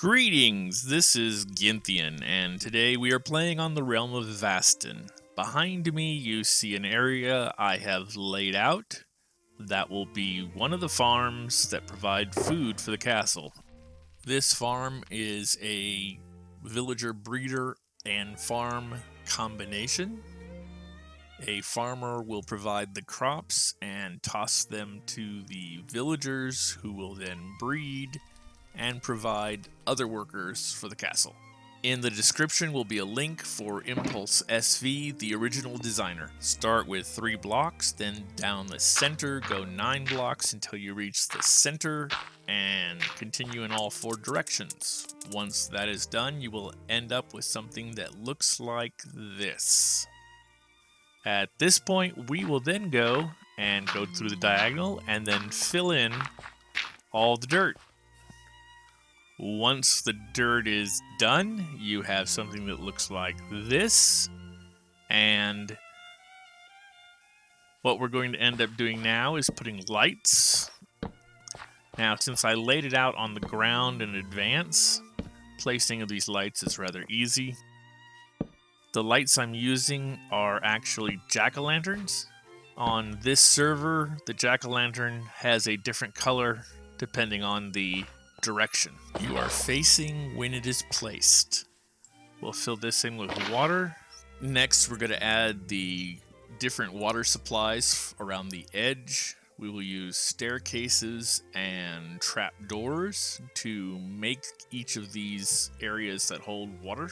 Greetings, this is Gynthian, and today we are playing on the realm of Vastin. Behind me you see an area I have laid out that will be one of the farms that provide food for the castle. This farm is a villager breeder and farm combination. A farmer will provide the crops and toss them to the villagers who will then breed and provide other workers for the castle. In the description will be a link for Impulse SV, the original designer. Start with three blocks, then down the center, go nine blocks until you reach the center, and continue in all four directions. Once that is done, you will end up with something that looks like this. At this point, we will then go and go through the diagonal and then fill in all the dirt. Once the dirt is done, you have something that looks like this. And what we're going to end up doing now is putting lights. Now, since I laid it out on the ground in advance, placing of these lights is rather easy. The lights I'm using are actually jack-o'-lanterns. On this server, the jack-o'-lantern has a different color depending on the direction you are facing when it is placed. We'll fill this in with water. Next, we're going to add the different water supplies around the edge. We will use staircases and trap doors to make each of these areas that hold water.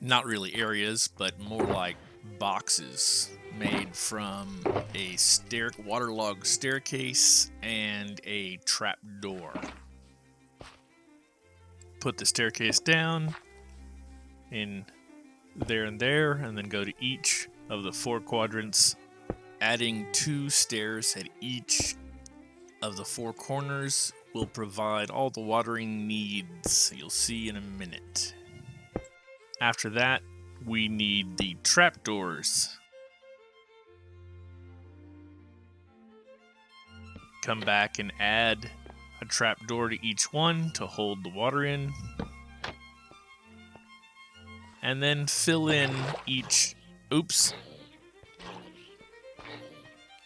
Not really areas, but more like boxes made from a stair waterlogged staircase and a trap door put the staircase down in there and there, and then go to each of the four quadrants, adding two stairs at each of the four corners will provide all the watering needs you'll see in a minute. After that, we need the trapdoors. Come back and add a trapdoor to each one to hold the water in. And then fill in each... Oops.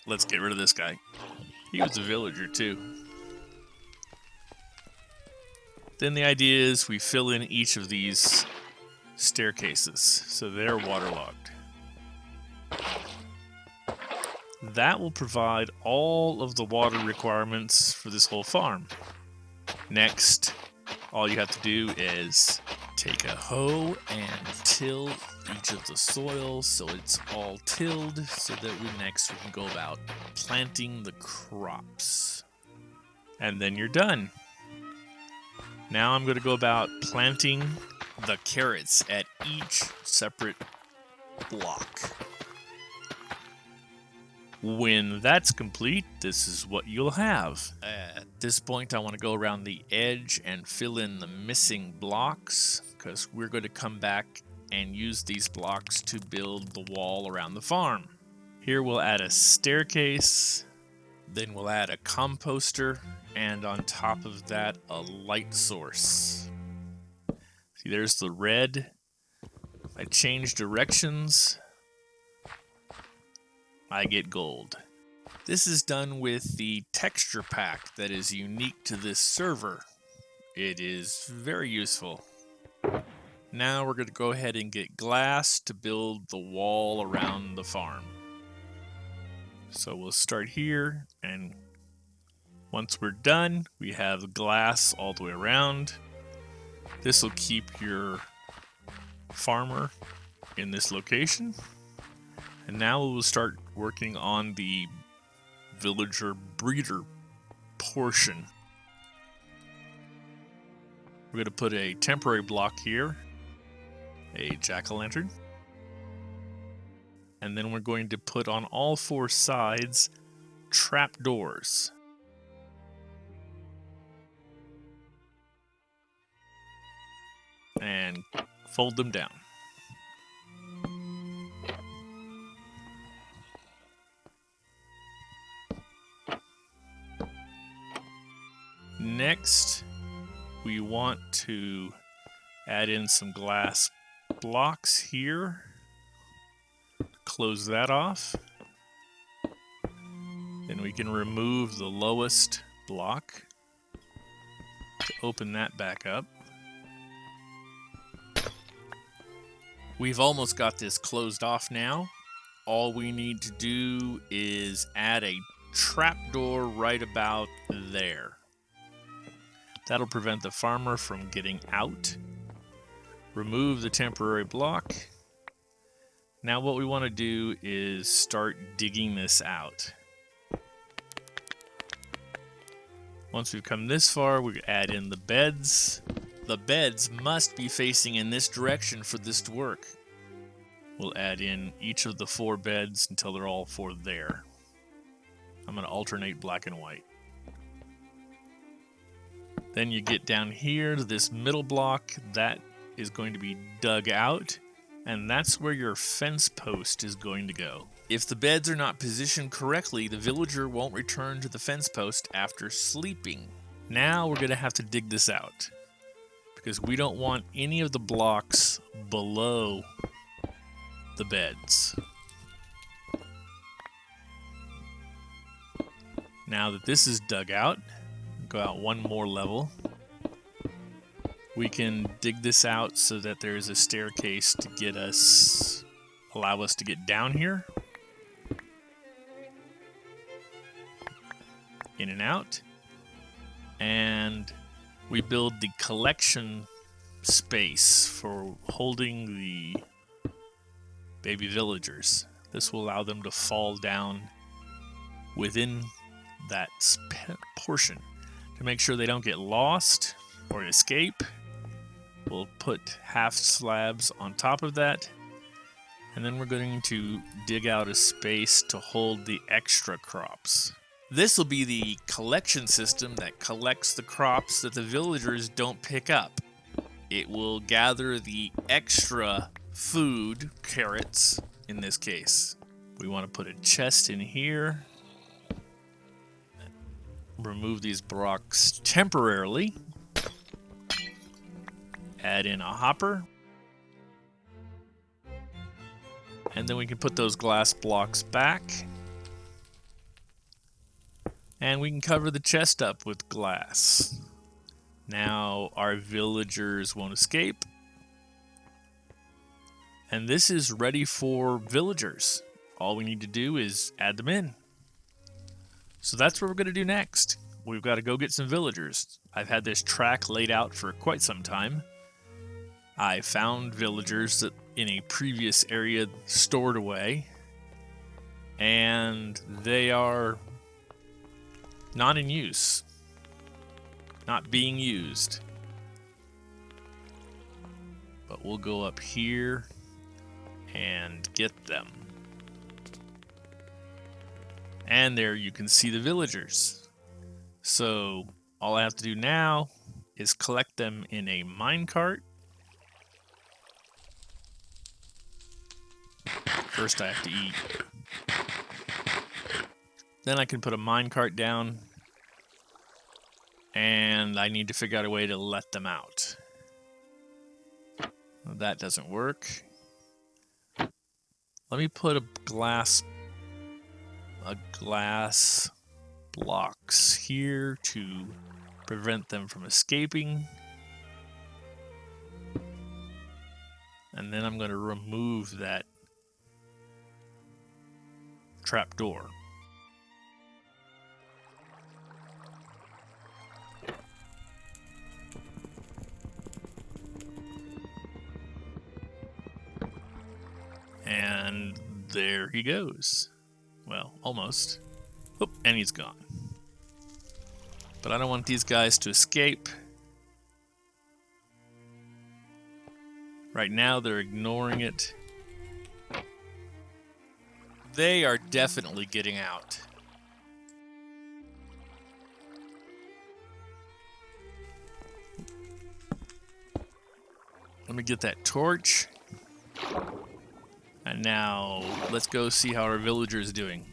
Let's get rid of this guy. He was a villager too. Then the idea is we fill in each of these staircases so they're waterlogged. That will provide all of the water requirements for this whole farm. Next, all you have to do is take a hoe and till each of the soil so it's all tilled so that we next we can go about planting the crops. And then you're done. Now I'm going to go about planting the carrots at each separate block. When that's complete, this is what you'll have. At this point, I want to go around the edge and fill in the missing blocks because we're going to come back and use these blocks to build the wall around the farm. Here we'll add a staircase, then we'll add a composter, and on top of that, a light source. See, there's the red. I change directions, I get gold. This is done with the texture pack that is unique to this server. It is very useful. Now we're going to go ahead and get glass to build the wall around the farm. So we'll start here and once we're done, we have glass all the way around. This will keep your farmer in this location. And now we'll start working on the villager breeder portion. We're going to put a temporary block here, a jack-o'-lantern, and then we're going to put on all four sides trap doors. And fold them down. Next, we want to add in some glass blocks here. Close that off. Then we can remove the lowest block to open that back up. We've almost got this closed off now. All we need to do is add a trapdoor right about there. That'll prevent the farmer from getting out. Remove the temporary block. Now what we want to do is start digging this out. Once we've come this far, we add in the beds. The beds must be facing in this direction for this to work. We'll add in each of the four beds until they're all four there. I'm going to alternate black and white. Then you get down here to this middle block. That is going to be dug out. And that's where your fence post is going to go. If the beds are not positioned correctly, the villager won't return to the fence post after sleeping. Now we're going to have to dig this out. Because we don't want any of the blocks below the beds. Now that this is dug out, go out one more level. We can dig this out so that there's a staircase to get us, allow us to get down here. In and out. And we build the collection space for holding the baby villagers. This will allow them to fall down within that portion to make sure they don't get lost or escape. We'll put half slabs on top of that. And then we're going to dig out a space to hold the extra crops. This will be the collection system that collects the crops that the villagers don't pick up. It will gather the extra food, carrots in this case. We want to put a chest in here remove these blocks temporarily. Add in a hopper. And then we can put those glass blocks back. And we can cover the chest up with glass. Now our villagers won't escape. And this is ready for villagers. All we need to do is add them in. So that's what we're going to do next. We've got to go get some villagers. I've had this track laid out for quite some time. I found villagers that in a previous area stored away, and they are not in use, not being used. But we'll go up here and get them. And there you can see the villagers. So all I have to do now is collect them in a minecart. First I have to eat. Then I can put a minecart down. And I need to figure out a way to let them out. That doesn't work. Let me put a glass glass blocks here to prevent them from escaping. And then I'm going to remove that trap door. And there he goes. Well, almost. Oop, and he's gone. But I don't want these guys to escape. Right now, they're ignoring it. They are definitely getting out. Let me get that torch. And now, let's go see how our villager is doing.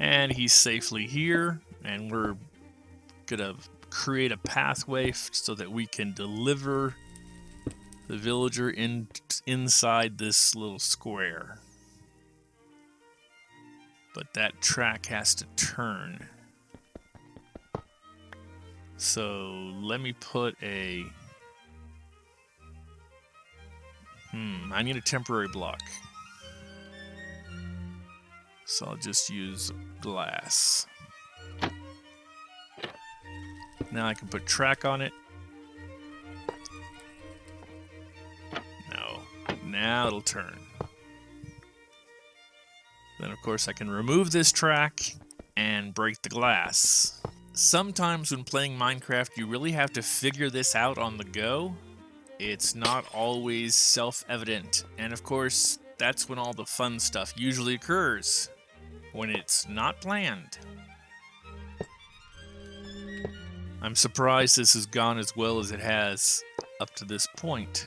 And he's safely here. And we're gonna create a pathway so that we can deliver the villager in inside this little square. But that track has to turn. So let me put a... Hmm, I need a temporary block. So I'll just use glass. Now I can put track on it. No. Now it'll turn. Then of course I can remove this track and break the glass. Sometimes when playing Minecraft you really have to figure this out on the go. It's not always self-evident. And of course, that's when all the fun stuff usually occurs. When it's not planned. I'm surprised this has gone as well as it has up to this point.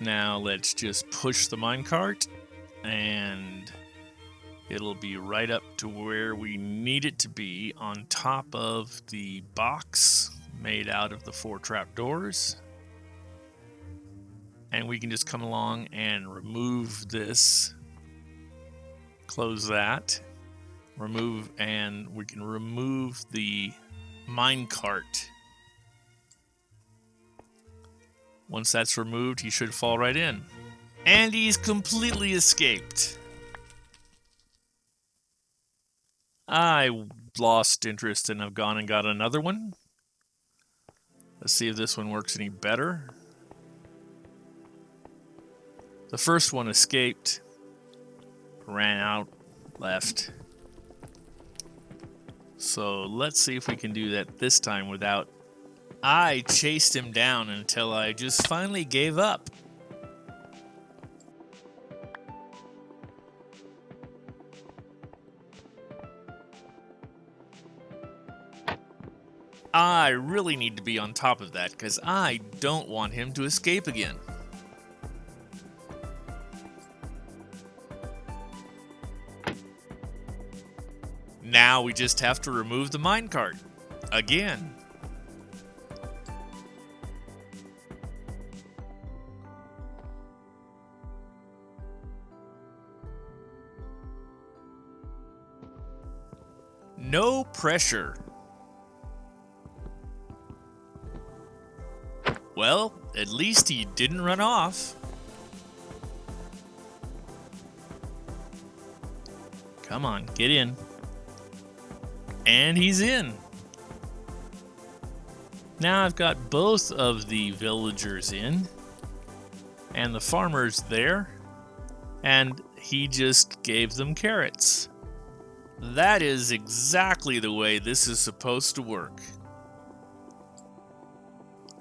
Now let's just push the minecart and it'll be right up to where we need it to be on top of the box made out of the four trapdoors. And we can just come along and remove this, close that, remove and we can remove the minecart. Once that's removed, he should fall right in. And he's completely escaped. I lost interest and have gone and got another one. Let's see if this one works any better. The first one escaped, ran out, left. So let's see if we can do that this time without... I chased him down until I just finally gave up. I really need to be on top of that because I don't want him to escape again. Now we just have to remove the minecart. Again. No pressure. Well, at least he didn't run off. Come on, get in. And he's in. Now I've got both of the villagers in. And the farmer's there. And he just gave them carrots. That is exactly the way this is supposed to work.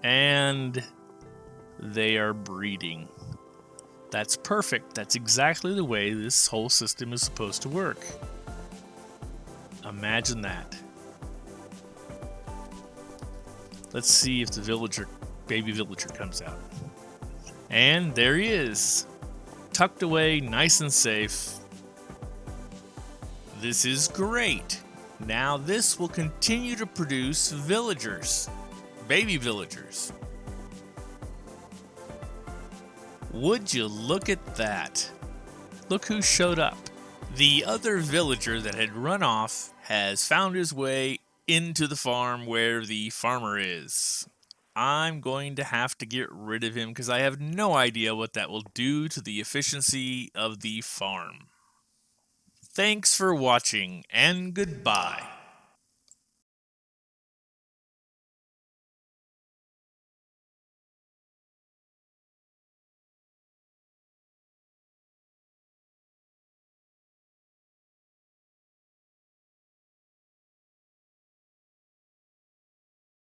And they are breeding. That's perfect. That's exactly the way this whole system is supposed to work. Imagine that. Let's see if the villager, baby villager comes out. And there he is. Tucked away, nice and safe. This is great. Now this will continue to produce villagers. Baby villagers. Would you look at that? Look who showed up. The other villager that had run off has found his way into the farm where the farmer is. I'm going to have to get rid of him because I have no idea what that will do to the efficiency of the farm. Thanks for watching and goodbye.